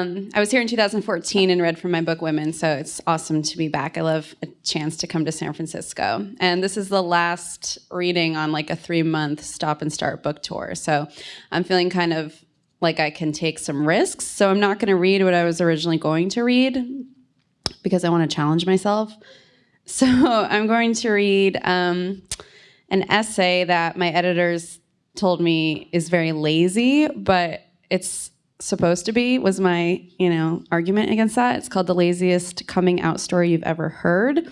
Um, I was here in 2014 and read from my book Women, so it's awesome to be back. I love a chance to come to San Francisco. And this is the last reading on like a three month stop and start book tour. So I'm feeling kind of like I can take some risks. So I'm not going to read what I was originally going to read because I want to challenge myself. So I'm going to read um, an essay that my editors told me is very lazy, but it's supposed to be was my you know argument against that. It's called the laziest coming out story you've ever heard.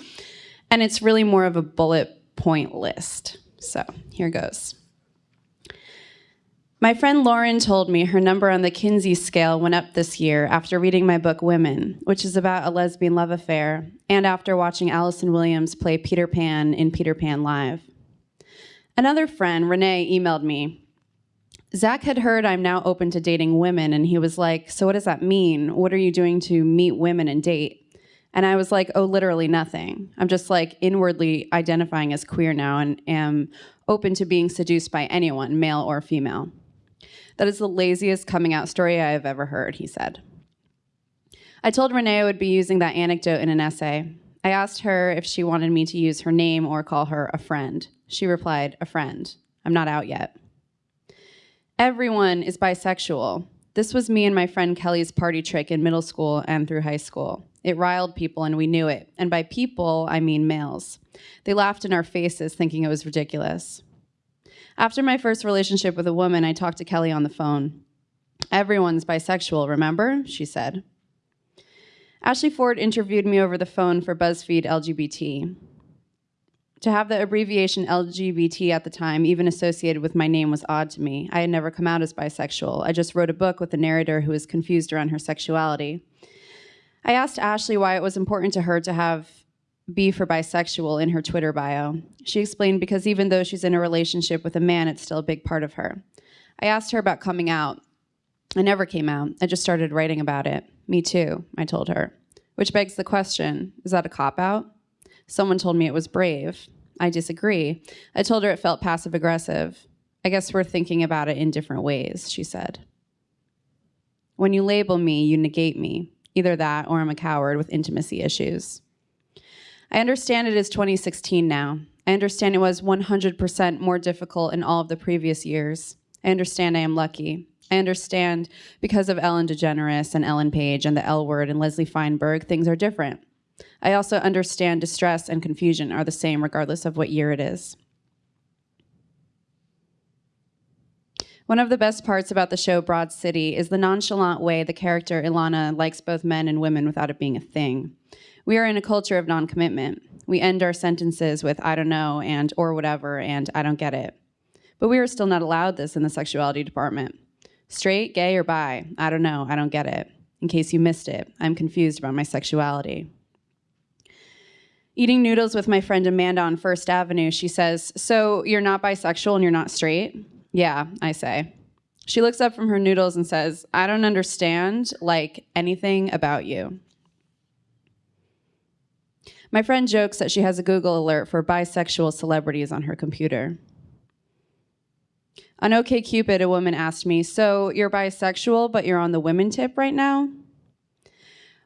And it's really more of a bullet point list. So here goes. My friend Lauren told me her number on the Kinsey scale went up this year after reading my book Women, which is about a lesbian love affair, and after watching Allison Williams play Peter Pan in Peter Pan Live. Another friend, Renee, emailed me Zach had heard I'm now open to dating women, and he was like, So, what does that mean? What are you doing to meet women and date? And I was like, Oh, literally nothing. I'm just like inwardly identifying as queer now and am open to being seduced by anyone, male or female. That is the laziest coming out story I have ever heard, he said. I told Renee I would be using that anecdote in an essay. I asked her if she wanted me to use her name or call her a friend. She replied, A friend. I'm not out yet. Everyone is bisexual. This was me and my friend Kelly's party trick in middle school and through high school. It riled people and we knew it. And by people, I mean males. They laughed in our faces thinking it was ridiculous. After my first relationship with a woman, I talked to Kelly on the phone. Everyone's bisexual, remember? She said. Ashley Ford interviewed me over the phone for BuzzFeed LGBT. To have the abbreviation LGBT at the time, even associated with my name, was odd to me. I had never come out as bisexual. I just wrote a book with a narrator who was confused around her sexuality. I asked Ashley why it was important to her to have B for bisexual in her Twitter bio. She explained because even though she's in a relationship with a man, it's still a big part of her. I asked her about coming out. I never came out. I just started writing about it. Me too, I told her. Which begs the question is that a cop out? Someone told me it was brave. I disagree. I told her it felt passive aggressive. I guess we're thinking about it in different ways, she said. When you label me, you negate me. Either that or I'm a coward with intimacy issues. I understand it is 2016 now. I understand it was 100% more difficult in all of the previous years. I understand I am lucky. I understand because of Ellen DeGeneres and Ellen Page and the L word and Leslie Feinberg, things are different. I also understand distress and confusion are the same regardless of what year it is. One of the best parts about the show Broad City is the nonchalant way the character Ilana likes both men and women without it being a thing. We are in a culture of non-commitment. We end our sentences with I don't know and or whatever and I don't get it. But we are still not allowed this in the sexuality department. Straight, gay, or bi, I don't know, I don't get it. In case you missed it, I'm confused about my sexuality. Eating noodles with my friend Amanda on First Avenue, she says, So you're not bisexual and you're not straight? Yeah, I say. She looks up from her noodles and says, I don't understand, like, anything about you. My friend jokes that she has a Google alert for bisexual celebrities on her computer. On OKCupid, a woman asked me, So you're bisexual, but you're on the women tip right now?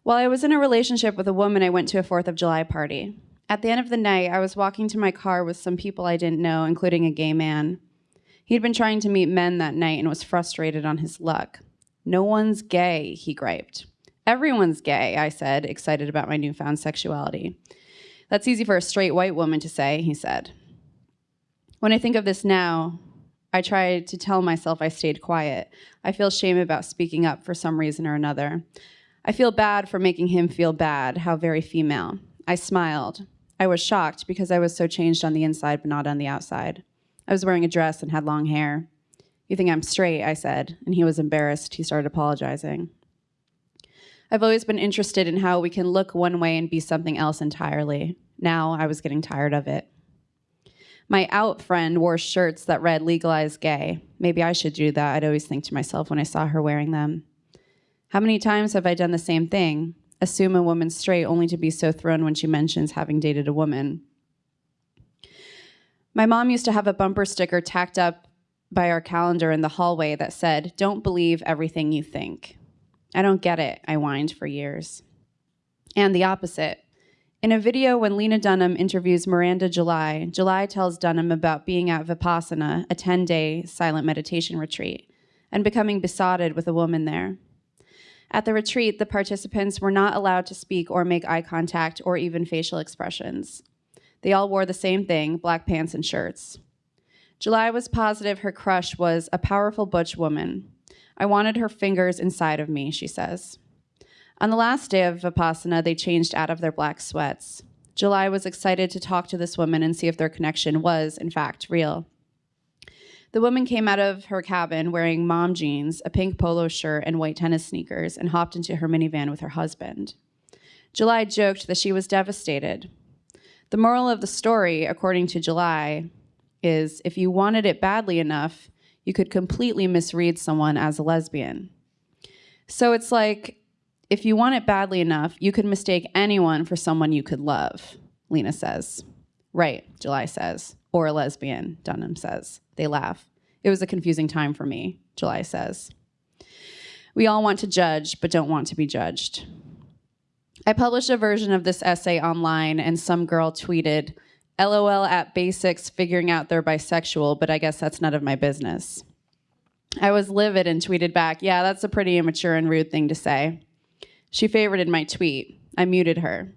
While I was in a relationship with a woman, I went to a 4th of July party. At the end of the night, I was walking to my car with some people I didn't know, including a gay man. He'd been trying to meet men that night and was frustrated on his luck. No one's gay, he griped. Everyone's gay, I said, excited about my newfound sexuality. That's easy for a straight white woman to say, he said. When I think of this now, I try to tell myself I stayed quiet. I feel shame about speaking up for some reason or another. I feel bad for making him feel bad, how very female. I smiled. I was shocked because I was so changed on the inside but not on the outside. I was wearing a dress and had long hair. You think I'm straight, I said, and he was embarrassed. He started apologizing. I've always been interested in how we can look one way and be something else entirely. Now I was getting tired of it. My out friend wore shirts that read legalize gay. Maybe I should do that, I'd always think to myself when I saw her wearing them. How many times have I done the same thing? Assume a woman's straight only to be so thrown when she mentions having dated a woman. My mom used to have a bumper sticker tacked up by our calendar in the hallway that said, Don't believe everything you think. I don't get it, I whined for years. And the opposite. In a video when Lena Dunham interviews Miranda July, July tells Dunham about being at Vipassana, a 10 day silent meditation retreat, and becoming besotted with a woman there. At the retreat, the participants were not allowed to speak or make eye contact or even facial expressions. They all wore the same thing black pants and shirts. July was positive her crush was a powerful butch woman. I wanted her fingers inside of me, she says. On the last day of Vipassana, they changed out of their black sweats. July was excited to talk to this woman and see if their connection was, in fact, real. The woman came out of her cabin wearing mom jeans, a pink polo shirt, and white tennis sneakers, and hopped into her minivan with her husband. July joked that she was devastated. The moral of the story, according to July, is if you wanted it badly enough, you could completely misread someone as a lesbian. So it's like if you want it badly enough, you could mistake anyone for someone you could love, Lena says. Right, July says. Or a lesbian, Dunham says. They laugh. It was a confusing time for me, July says. We all want to judge, but don't want to be judged. I published a version of this essay online, and some girl tweeted, LOL at basics figuring out they're bisexual, but I guess that's none of my business. I was livid and tweeted back, Yeah, that's a pretty immature and rude thing to say. She favorited my tweet. I muted her.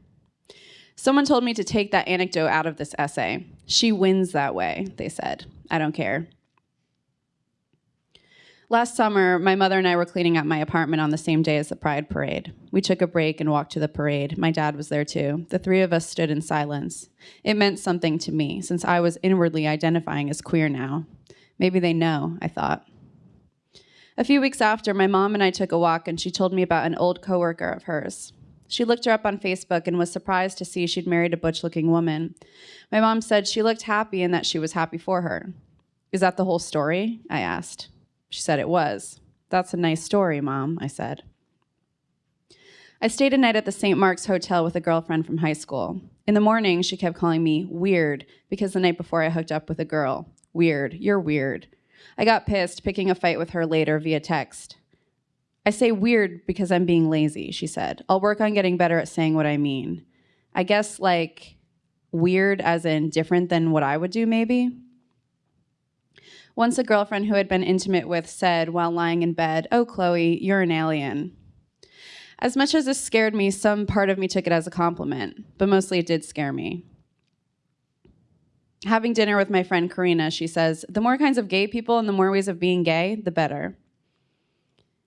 Someone told me to take that anecdote out of this essay. She wins that way, they said. I don't care. Last summer, my mother and I were cleaning out my apartment on the same day as the Pride Parade. We took a break and walked to the parade. My dad was there too. The three of us stood in silence. It meant something to me, since I was inwardly identifying as queer now. Maybe they know, I thought. A few weeks after, my mom and I took a walk, and she told me about an old coworker of hers. She looked her up on Facebook and was surprised to see she'd married a butch looking woman. My mom said she looked happy and that she was happy for her. Is that the whole story? I asked. She said it was. That's a nice story, Mom, I said. I stayed a night at the St. Mark's Hotel with a girlfriend from high school. In the morning, she kept calling me weird because the night before I hooked up with a girl. Weird, you're weird. I got pissed, picking a fight with her later via text. I say weird because I'm being lazy, she said. I'll work on getting better at saying what I mean. I guess, like, weird as in different than what I would do, maybe? Once a girlfriend who had been intimate with said while lying in bed, Oh, Chloe, you're an alien. As much as this scared me, some part of me took it as a compliment, but mostly it did scare me. Having dinner with my friend Karina, she says, The more kinds of gay people and the more ways of being gay, the better.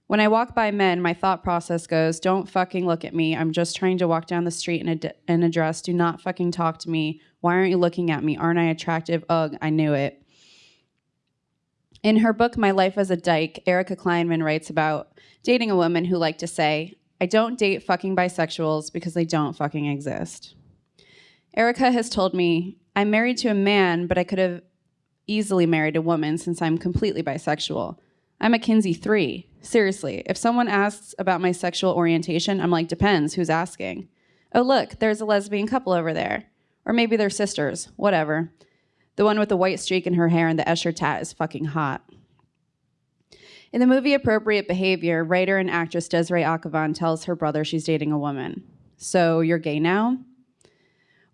When I walk by men, my thought process goes, Don't fucking look at me. I'm just trying to walk down the street in a, in a dress. Do not fucking talk to me. Why aren't you looking at me? Aren't I attractive? Ugh, I knew it. In her book, My Life as a Dyke, Erica Kleinman writes about dating a woman who liked to say, I don't date fucking bisexuals because they don't fucking exist. Erica has told me, I'm married to a man, but I could have easily married a woman since I'm completely bisexual. I'm a Kinsey 3. Seriously, if someone asks about my sexual orientation, I'm like, depends, who's asking? Oh, look, there's a lesbian couple over there. Or maybe they're sisters, whatever. The one with the white streak in her hair and the Escher tat is fucking hot. In the movie Appropriate Behavior, writer and actress Desiree Akhavan tells her brother she's dating a woman. So you're gay now?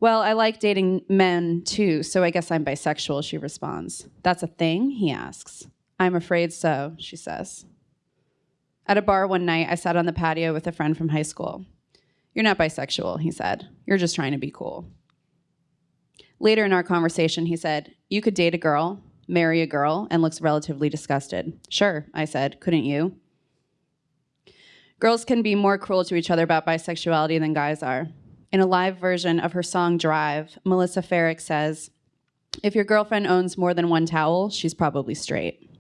Well, I like dating men too, so I guess I'm bisexual, she responds. That's a thing? He asks. I'm afraid so, she says. At a bar one night, I sat on the patio with a friend from high school. You're not bisexual, he said. You're just trying to be cool. Later in our conversation, he said, You could date a girl, marry a girl, and looks relatively disgusted. Sure, I said, couldn't you? Girls can be more cruel to each other about bisexuality than guys are. In a live version of her song Drive, Melissa Ferrick says, If your girlfriend owns more than one towel, she's probably straight.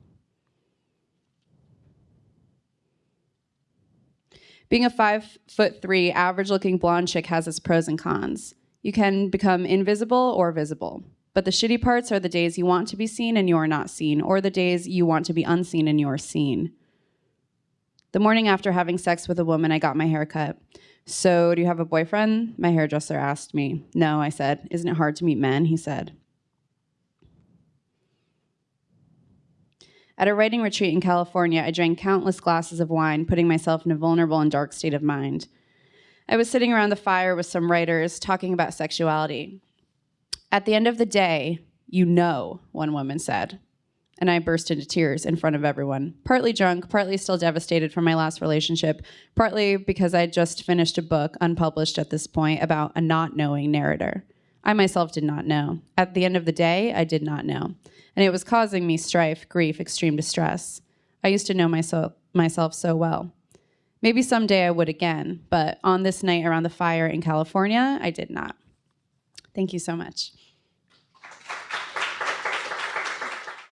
Being a five foot three, average looking blonde chick has its pros and cons. You can become invisible or visible. But the shitty parts are the days you want to be seen and you're not seen, or the days you want to be unseen and you're seen. The morning after having sex with a woman, I got my hair cut. So, do you have a boyfriend? My hairdresser asked me. No, I said. Isn't it hard to meet men? He said. At a writing retreat in California, I drank countless glasses of wine, putting myself in a vulnerable and dark state of mind. I was sitting around the fire with some writers talking about sexuality. At the end of the day, you know, one woman said. And I burst into tears in front of everyone, partly drunk, partly still devastated from my last relationship, partly because I would just finished a book, unpublished at this point, about a not knowing narrator. I myself did not know. At the end of the day, I did not know. And it was causing me strife, grief, extreme distress. I used to know myself, myself so well. Maybe someday I would again, but on this night around the fire in California, I did not. Thank you so much.